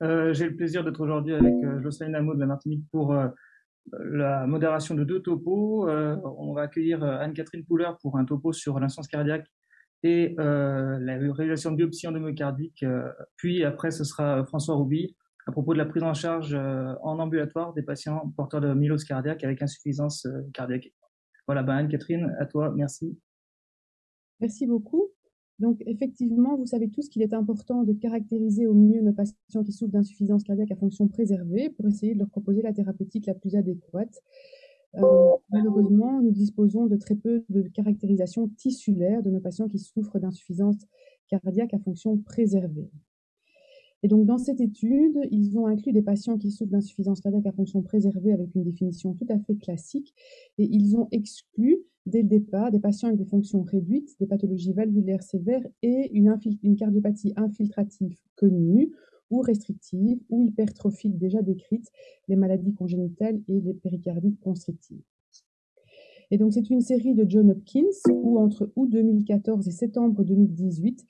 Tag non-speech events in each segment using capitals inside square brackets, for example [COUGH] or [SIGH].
J'ai le plaisir d'être aujourd'hui avec Jocelyne Hameau de la Martinique pour la modération de deux topos. on va accueillir Anne-Catherine Pouler pour un topo sur l'instance cardiaque et la réalisation de biopsie endomyocardique. puis après, ce sera François Rouby à propos de la prise en charge en ambulatoire des patients porteurs de mylose cardiaque avec insuffisance cardiaque. Voilà, ben Anne-Catherine, à toi, merci. Merci beaucoup. Donc, effectivement, vous savez tous qu'il est important de caractériser au mieux nos patients qui souffrent d'insuffisance cardiaque à fonction préservée pour essayer de leur proposer la thérapeutique la plus adéquate. Euh, malheureusement, nous disposons de très peu de caractérisation tissulaire de nos patients qui souffrent d'insuffisance cardiaque à fonction préservée. Et donc, dans cette étude, ils ont inclus des patients qui souffrent d'insuffisance cardiaque à fonction préservée avec une définition tout à fait classique, et ils ont exclu dès le départ des patients avec des fonctions réduites, des pathologies valvulaires sévères et une, cardiopathie infiltrative connue ou restrictive ou hypertrophique déjà décrite, les maladies congénitales et les péricardites constrictives. Et donc, c'est une série de John Hopkins où, entre août 2014 et septembre 2018,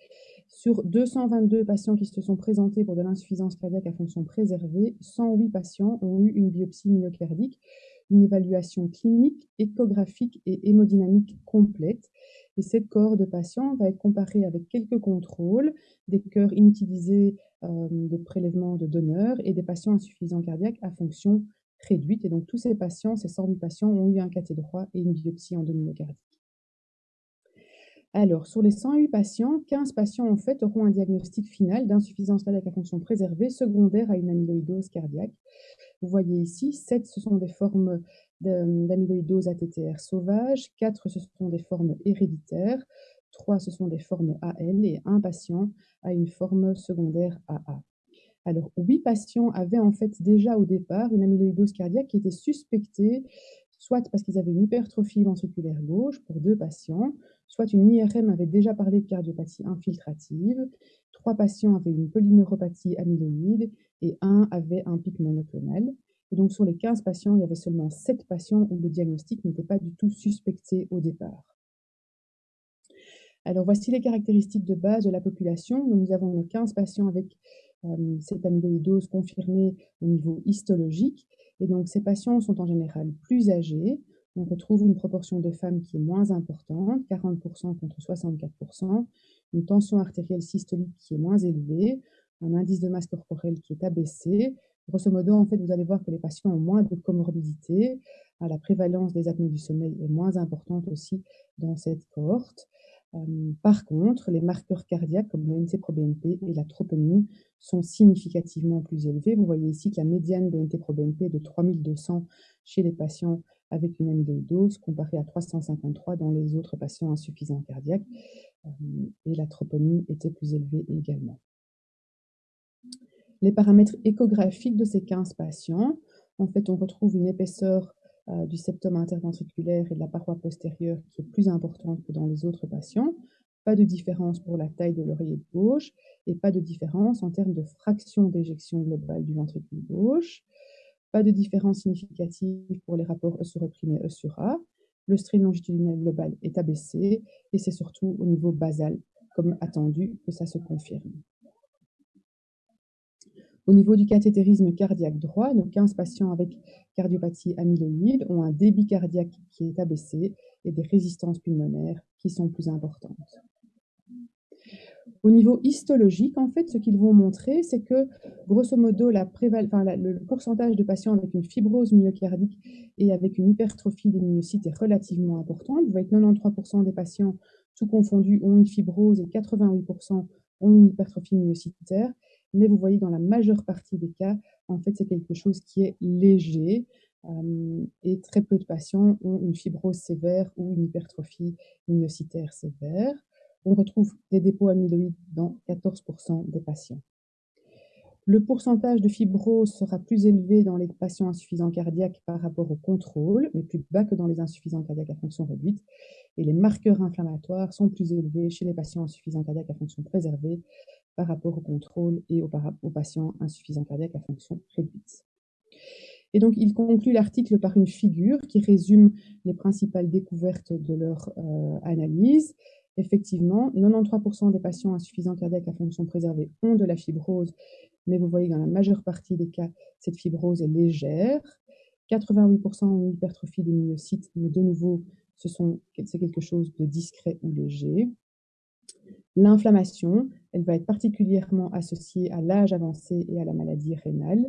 sur 222 patients qui se sont présentés pour de l'insuffisance cardiaque à fonction préservée, 108 patients ont eu une biopsie myocardique, une évaluation clinique, échographique et hémodynamique complète. Et cette cohorte de patients va être comparée avec quelques contrôles, des cœurs inutilisés euh, de prélèvement de donneurs et des patients insuffisants cardiaques à fonction réduite. Et donc, tous ces patients, ces 108 patients, ont eu un cathé droit et une biopsie endomyocardique. Alors, sur les 108 patients, 15 patients en fait auront un diagnostic final d'insuffisance cardiaque à fonction préservée secondaire à une amyloïdose cardiaque. Vous voyez ici, 7 ce sont des formes d'amyloïdose ATTR sauvage, 4 ce sont des formes héréditaires, 3 ce sont des formes AL et un patient a une forme secondaire AA. Alors, 8 patients avaient en fait déjà au départ une amyloïdose cardiaque qui était suspectée soit parce qu'ils avaient une hypertrophie ventriculaire gauche pour deux patients, soit une IRM avait déjà parlé de cardiopathie infiltrative, trois patients avaient une polyneuropathie amyloïde et un avait un pic monoclonal. Et donc sur les 15 patients, il y avait seulement 7 patients où le diagnostic n'était pas du tout suspecté au départ. Alors voici les caractéristiques de base de la population. nous avons 15 patients avec euh, cette amyloïdose confirmée au niveau histologique. Et donc ces patients sont en général plus âgés, on retrouve une proportion de femmes qui est moins importante, 40% contre 64%, une tension artérielle systolique qui est moins élevée, un indice de masse corporelle qui est abaissé. Grosso modo, en fait, vous allez voir que les patients ont moins de comorbidités. La prévalence des apnées du sommeil est moins importante aussi dans cette cohorte. Euh, par contre, les marqueurs cardiaques comme le NT-proBNP et la troponine sont significativement plus élevés. Vous voyez ici que la médiane de NT-proBNP est de 3200 chez les patients avec une amyloïdose comparée à 353 dans les autres patients insuffisants cardiaques. Euh, et la troponine était plus élevée également. Les paramètres échographiques de ces 15 patients, en fait, on retrouve une épaisseur euh, du septum interventriculaire et de la paroi postérieure qui est plus importante que dans les autres patients. Pas de différence pour la taille de l'oreiller gauche et pas de différence en termes de fraction d'éjection globale du ventricule gauche. Pas de différence significative pour les rapports E sur E' et E sur A. Le strain longitudinal global est abaissé et c'est surtout au niveau basal, comme attendu, que ça se confirme. Au niveau du cathétérisme cardiaque droit, nos 15 patients avec cardiopathie amyloïde ont un débit cardiaque qui est abaissé et des résistances pulmonaires qui sont plus importantes. Au niveau histologique, en fait, ce qu'ils vont montrer, c'est que, grosso modo, le pourcentage de patients avec une fibrose myocardique et avec une hypertrophie des myocytes est relativement important. Vous voyez que 93% des patients, tout confondus, ont une fibrose et 88% ont une hypertrophie myocytaire. Mais vous voyez, dans la majeure partie des cas, en fait, c'est quelque chose qui est léger. Euh, et très peu de patients ont une fibrose sévère ou une hypertrophie myocytaire sévère on retrouve des dépôts amyloïdes dans 14% des patients. Le pourcentage de fibrose sera plus élevé dans les patients insuffisants cardiaques par rapport au contrôle, mais plus bas que dans les insuffisants cardiaques à fonction réduite. Et les marqueurs inflammatoires sont plus élevés chez les patients insuffisants cardiaques à fonction préservée par rapport au contrôle et aux, patients insuffisants cardiaques à fonction réduite. Et donc, il conclut l'article par une figure qui résume les principales découvertes de leur euh, analyse Effectivement, 93% des patients insuffisants cardiaques à fonction préservée ont de la fibrose mais vous voyez que dans la majeure partie des cas, cette fibrose est légère. 88% ont une hypertrophie des myocytes, mais de nouveau, c'est quelque chose de discret ou léger. L'inflammation, elle va être particulièrement associée à l'âge avancé et à la maladie rénale.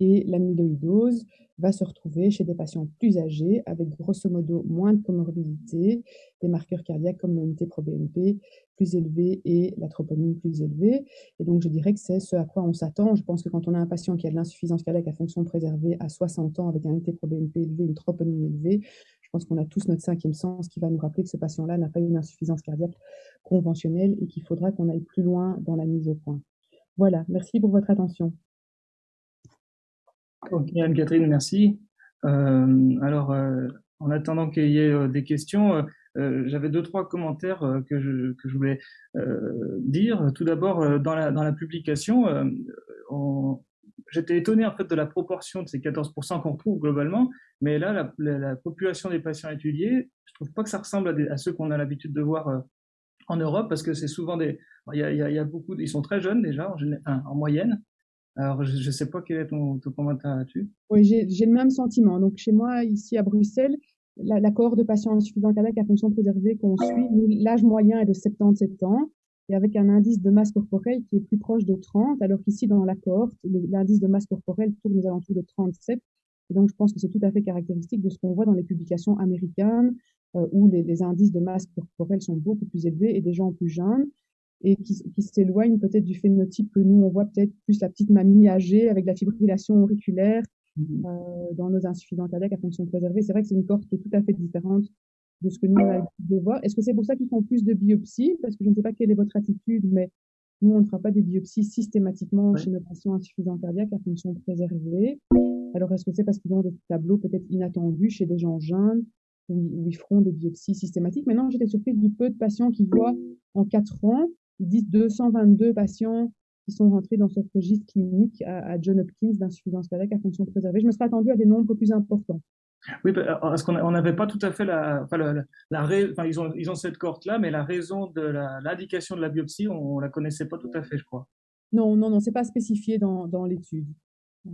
Et l'amyloïdose va se retrouver chez des patients plus âgés avec grosso modo moins de comorbidité, des marqueurs cardiaques comme le NT-proBNP plus élevé et la troponine plus élevée. Et donc, je dirais que c'est ce à quoi on s'attend. Je pense que quand on a un patient qui a de l'insuffisance cardiaque à fonction préservée à 60 ans avec un NT-proBNP élevé, une troponine élevée, je pense qu'on a tous notre cinquième sens qui va nous rappeler que ce patient-là n'a pas une insuffisance cardiaque conventionnelle et qu'il faudra qu'on aille plus loin dans la mise au point. Voilà, merci pour votre attention. Ok, Anne-Catherine, merci. Euh, alors, euh, en attendant qu'il y ait euh, des questions, j'avais deux, trois commentaires que, je, voulais dire. Tout d'abord, dans la, publication, j'étais étonné en fait de la proportion de ces 14% qu'on trouve globalement, mais là, la, population des patients étudiés, je trouve pas que ça ressemble à, ceux qu'on a l'habitude de voir en Europe, parce que c'est souvent des, il y, a, beaucoup, ils sont très jeunes déjà en moyenne, alors, je ne sais pas quel est ton, commentaire là-dessus. Oui, j'ai le même sentiment. Donc, chez moi, ici à Bruxelles, la, la cohorte de patients insuffisants cardiaques à fonction préservée qu'on suit, l'âge moyen est de 77 ans et avec un indice de masse corporelle qui est plus proche de 30, alors qu'ici, dans la cohorte, l'indice de masse corporelle tourne aux alentours de 37. Et donc, je pense que c'est tout à fait caractéristique de ce qu'on voit dans les publications américaines, euh, où les, les, indices de masse corporelle sont beaucoup plus élevés et des gens plus jeunes et qui, qui s'éloigne peut-être du phénotype que nous, on voit peut-être plus la petite mamie âgée avec la fibrillation auriculaire mm-hmm. euh, dans nos insuffisants cardiaques à fonction préservée. C'est vrai que c'est une cohorte qui est tout à fait différente de ce que nous, on a de voir. Est-ce que c'est pour ça qu'ils font plus de biopsies? Parce que je ne sais pas quelle est votre attitude, mais nous, on ne fera pas des biopsies systématiquement chez nos patients insuffisants cardiaques à fonction préservée. Alors, est-ce que c'est parce qu'ils ont des tableaux peut-être inattendus chez des gens jeunes où, ils feront des biopsies systématiques? Maintenant, j'étais surprise du peu de patients qui voient en 4 ans ils disent 222 patients qui sont rentrés dans ce registre clinique à, John Hopkins d'insuffisance cardiaque à fonction préservée. Je me serais attendu à des nombres plus importants. Oui, parce qu'on n'avait pas tout à fait la, enfin, la, enfin, ils ont, ils ont cette cohorte-là, mais la raison de l'indication de la biopsie, on, ne la connaissait pas tout à fait, je crois. Non, non, non, c'est pas spécifié dans, dans l'étude. Euh,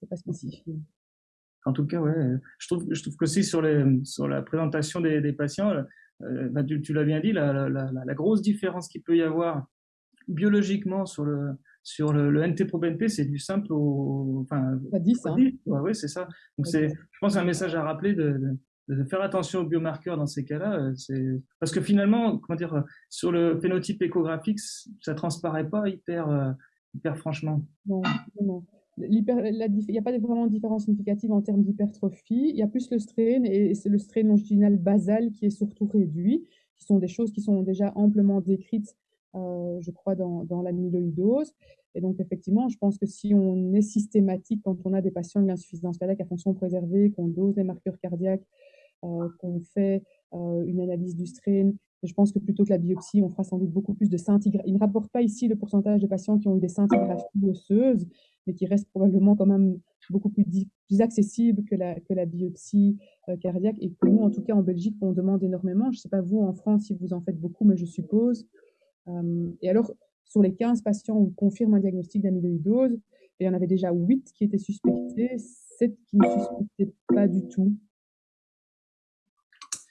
c'est pas spécifié. En tout cas, ouais, je trouve, je trouve qu'aussi sur, les, sur la présentation des, des patients, euh, bah, tu, l'as bien dit, la, la, la, grosse différence qu'il peut y avoir biologiquement sur le, sur le, le NT-proBNP, c'est du simple au. Enfin, pas 10, hein. Oui, c'est ça. Donc, c'est, je pense, un message à rappeler de, de, faire attention aux biomarqueurs dans ces cas-là. Euh, c'est Parce que finalement, comment dire, sur le phénotype échographique, ça transparaît pas hyper, euh, hyper franchement. Non, non il n'y a pas vraiment de différence significative en termes d'hypertrophie. Il y a plus le strain et c'est le strain longitudinal basal qui est surtout réduit, qui sont des choses qui sont déjà amplement décrites, euh, je crois, dans, dans l'amyloïdose. Et donc, effectivement, je pense que si on est systématique quand on a des patients de l'insuffisance cardiaque à fonction préservée, qu'on dose les marqueurs cardiaques, euh, qu'on fait euh, une analyse du strain, je pense que plutôt que la biopsie, on fera sans doute beaucoup plus de scintigraphies. Il ne rapporte pas ici le pourcentage de patients qui ont eu des scintigraphies osseuses, mais qui reste probablement quand même beaucoup plus, plus accessible que la, que la biopsie euh, cardiaque et que nous, en tout cas en Belgique, on demande énormément. Je ne sais pas vous en France si vous en faites beaucoup, mais je suppose. Euh, et alors, sur les 15 patients où on confirme un diagnostic d'amyloïdose, il y en avait déjà 8 qui étaient suspectés, 7 qui ne suspectaient pas du tout.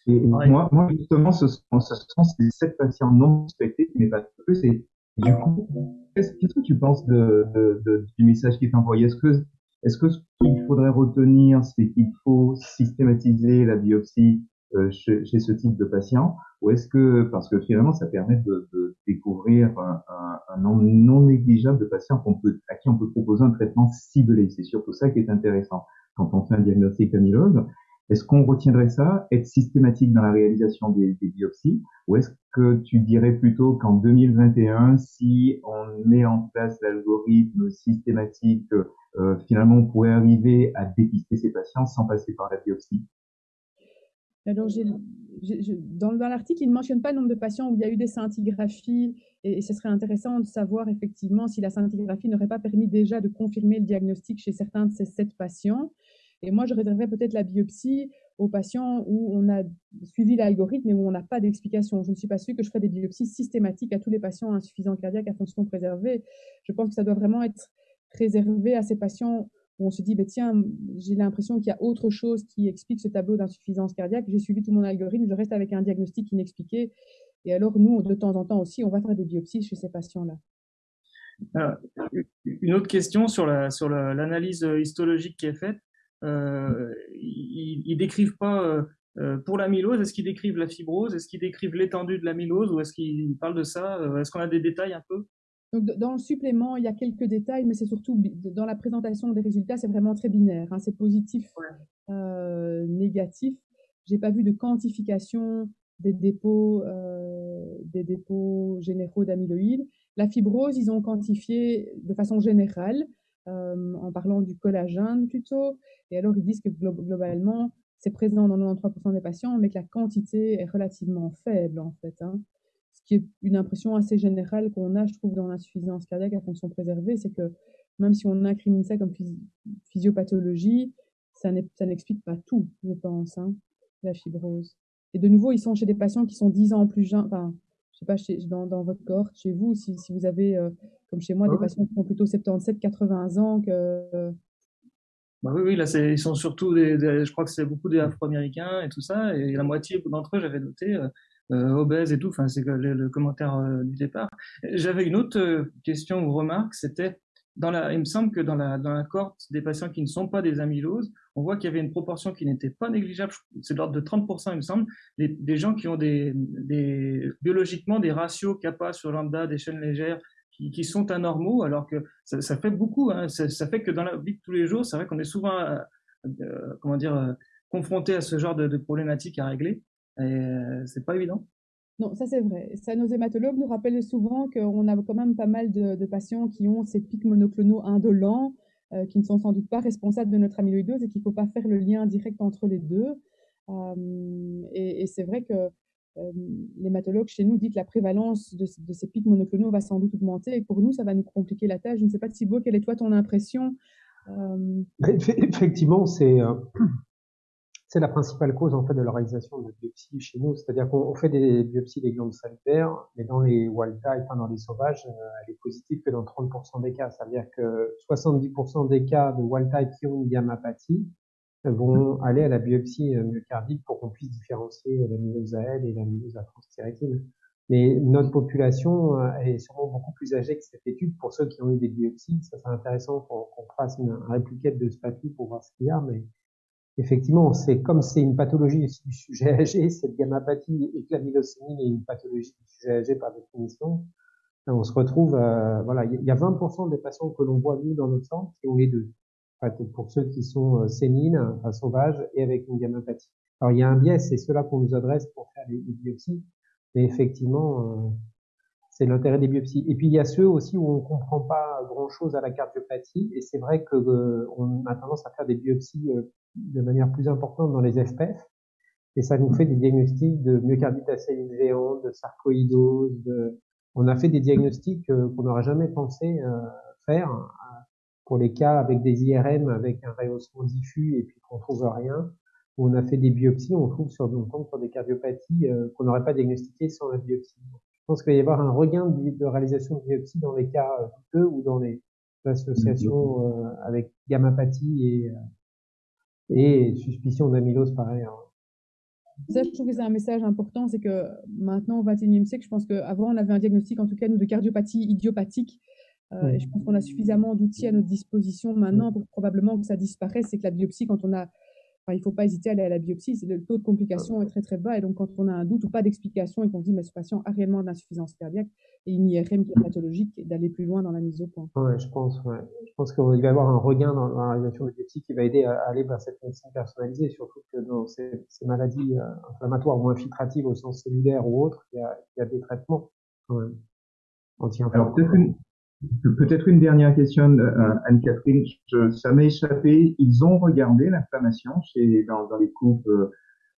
Et moi, moi, justement, ce sont, ce sont ces 7 patients non suspectés n'est pas plus. Et du coup, qu'est-ce que tu penses de, de, de, du message qui est envoyé? Est-ce que, est-ce que ce qu'il faudrait retenir, c'est qu'il faut systématiser la biopsie euh, chez, chez, ce type de patient? Ou est-ce que, parce que finalement, ça permet de, de découvrir un, un, un, nombre non négligeable de patients qu'on peut, à qui on peut proposer un traitement ciblé C'est surtout ça qui est intéressant quand on fait un diagnostic amylose. Est-ce qu'on retiendrait ça, être systématique dans la réalisation des, biopsies, ou est-ce que tu dirais plutôt qu'en 2021, si on met en place l'algorithme systématique, euh, finalement on pourrait arriver à dépister ces patients sans passer par la biopsie? Alors, dans, l'article, il ne mentionne pas le nombre de patients où il y a eu des scintigraphies, et, ce serait intéressant de savoir effectivement si la scintigraphie n'aurait pas permis déjà de confirmer le diagnostic chez certains de ces sept patients. Et moi, je réserverais peut-être la biopsie aux patients où on a suivi l'algorithme et où on n'a pas d'explication. Je ne suis pas sûre que je ferai des biopsies systématiques à tous les patients insuffisants cardiaques à fonction préservée. Je pense que ça doit vraiment être réservé à ces patients où on se dit, bah, tiens, j'ai l'impression qu'il y a autre chose qui explique ce tableau d'insuffisance cardiaque. J'ai suivi tout mon algorithme, je reste avec un diagnostic inexpliqué. Et alors, nous, de temps en temps aussi, on va faire des biopsies chez ces patients-là. Une autre question sur l'analyse sur l'analyse histologique qui est faite. Euh, ils, ne décrivent pas euh, euh, pour l'amylose, est-ce qu'ils décrivent la fibrose Est-ce qu'ils décrivent l'étendue de l'amylose Ou est-ce qu'ils parlent de ça Est-ce qu'on a des détails un peu? Donc, dans le supplément, il y a quelques détails, mais c'est surtout dans la présentation des résultats, c'est vraiment très binaire. Hein. c'est positif, euh, négatif. J'ai pas vu de quantification des dépôts, euh, des dépôts généraux d'amyloïdes. La fibrose, ils ont quantifié de façon générale, en parlant du collagène plutôt. Et alors, ils disent que globalement, c'est présent dans 93% des patients, mais que la quantité est relativement faible, en fait. Hein qui est une impression assez générale qu'on a, je trouve, dans l'insuffisance cardiaque à fonction préservée, c'est que même si on incrimine ça comme physiopathologie, ça n'explique pas tout, je pense, hein, la fibrose. Et de nouveau, ils sont chez des patients qui sont 10 ans plus jeunes, je sais pas, chez, dans, dans, votre cohorte, chez vous, si, si vous avez, euh, comme chez moi, des patients qui ont plutôt 77, 80 ans que... Bah oui, oui, là, ils sont surtout des, je crois que c'est beaucoup des Afro-Américains et tout ça, et la moitié d'entre eux, j'avais noté, euh, euh, obèse et tout. Enfin, c'est le, commentaire euh, du départ. J'avais une autre euh, question ou remarque, c'était il me semble que dans la, dans la cohorte des patients qui ne sont pas des amyloses, on voit qu'il y avait une proportion qui n'était pas négligeable, c'est de l'ordre de 30%, il me semble, des, gens qui ont des, biologiquement des ratios kappa sur lambda, des chaînes légères, qui, sont anormaux, alors que ça, fait beaucoup. Hein, ça, fait que dans la vie de tous les jours, c'est vrai qu'on est souvent, euh, comment dire, confronté à ce genre de, de problématiques à régler. Et euh, c'est pas évident. Non, ça c'est vrai. Ça, nos hématologues nous rappellent souvent qu'on a quand même pas mal de, patients qui ont ces pics monoclonaux indolents, euh, qui ne sont sans doute pas responsables de notre amyloïdose et qu'il ne faut pas faire le lien direct entre les deux. Euh, et, c'est vrai que l'hématologue chez nous dit que la prévalence de, ces pics monoclonaux va sans doute augmenter et pour nous, ça va nous compliquer la tâche. Je ne sais pas, Thibaut, quelle est toi ton impression? Effectivement, c'est c'est la principale cause en fait de la réalisation de biopsies chez nous. C'est-à-dire qu'on fait des biopsies des glandes salivaires, mais dans les wild type, enfin dans les sauvages, euh, elle est positive que dans 30% des cas. C'est-à-dire que 70% des cas de wild type qui ont une gammapathie vont aller à la biopsie euh, myocardique pour qu'on puisse différencier l'amylose elle et l'amylose à transthyrétine. Mais notre population euh, est sûrement beaucoup plus âgée que cette étude. Pour ceux qui ont eu des biopsies, ça serait intéressant qu'on fasse une répliquette de ce papier pour voir ce qu'il y a, mais effectivement, c'est comme c'est une pathologie du sujet [LAUGHS] âgé, cette gammapathie et l'amylocémie est une pathologie du sujet âgé par définition, on se retrouve, euh, voilà, il y a 20% des patients que l'on voit nous dans notre centre qui ont les deux. En fait, pour ceux qui sont euh, sénines, enfin, sauvages et avec une gammapathie. Alors il y a un biais, c'est cela qu'on nous adresse pour faire les, biopsies, mais effectivement, euh, c'est l'intérêt des biopsies. Et puis il y a ceux aussi où on comprend pas grand chose à la cardiopathie, et c'est vrai que euh, on a tendance à faire des biopsies de manière plus importante dans les FPF. Et ça nous fait des diagnostics de myocardite géantes, de sarcoïdose. De... On a fait des diagnostics euh, qu'on n'aurait jamais pensé euh, faire euh, pour les cas avec des IRM, avec un rehaussement diffus et puis qu'on trouve rien. On a fait des biopsies, on trouve sur, on tombe sur des cardiopathies qu'on n'aurait pas diagnostiquées sans la biopsie. Je pense qu'il va y avoir un regain de, réalisation de biopsie dans les cas douteux ou dans les associations avec gammapathie et et suspicion d'amylose pareil. Hein. Ça, je trouve que c'est un message important, c'est que maintenant, au XXIe siècle, je pense qu'avant, on avait un diagnostic, en tout cas, nous, de cardiopathie idiopathique. Euh, et je pense qu'on a suffisamment d'outils à notre disposition maintenant pour probablement que ça disparaisse et que la biopsie, quand on a il ne faut pas hésiter à aller à la biopsie. Le taux de complication est très très bas. Et donc, quand on a un doute ou pas d'explication et qu'on dit, mais ce patient a réellement de l'insuffisance cardiaque et une IRM qui est pathologique, d'aller plus loin dans la mise au point. Ouais, je pense, ouais. Je pense qu'il va y avoir un regain dans, la réalisation de biopsie qui va aider à, aller vers cette médecine personnalisée, surtout que dans ces, maladies euh, inflammatoires ou infiltratives au sens cellulaire ou autre, il y a, des traitements quand même. Alors, peut-être une, Peut-être une dernière question, euh, Anne-Catherine. Ça m'a échappé. Ils ont regardé l'inflammation chez, dans, dans les coupes euh,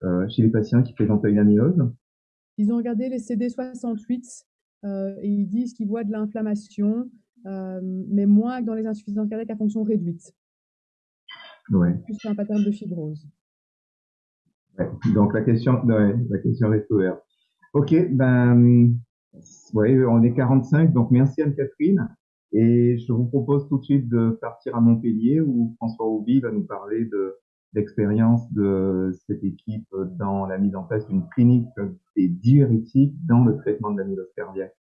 euh, chez les patients qui présentent une amylose Ils ont regardé les CD68 euh, et ils disent qu'ils voient de l'inflammation, euh, mais moins que dans les insuffisances cardiaques à fonction réduite. Ouais. Plus un pattern de fibrose. Ouais. Donc la question, ouais, la question reste ouverte. Ok, ben oui, on est 45, donc merci Anne-Catherine. Et je vous propose tout de suite de partir à Montpellier où François Auby va nous parler de l'expérience de cette équipe dans la mise en place d'une clinique des diurétiques dans le traitement de l'amylose cardiaque.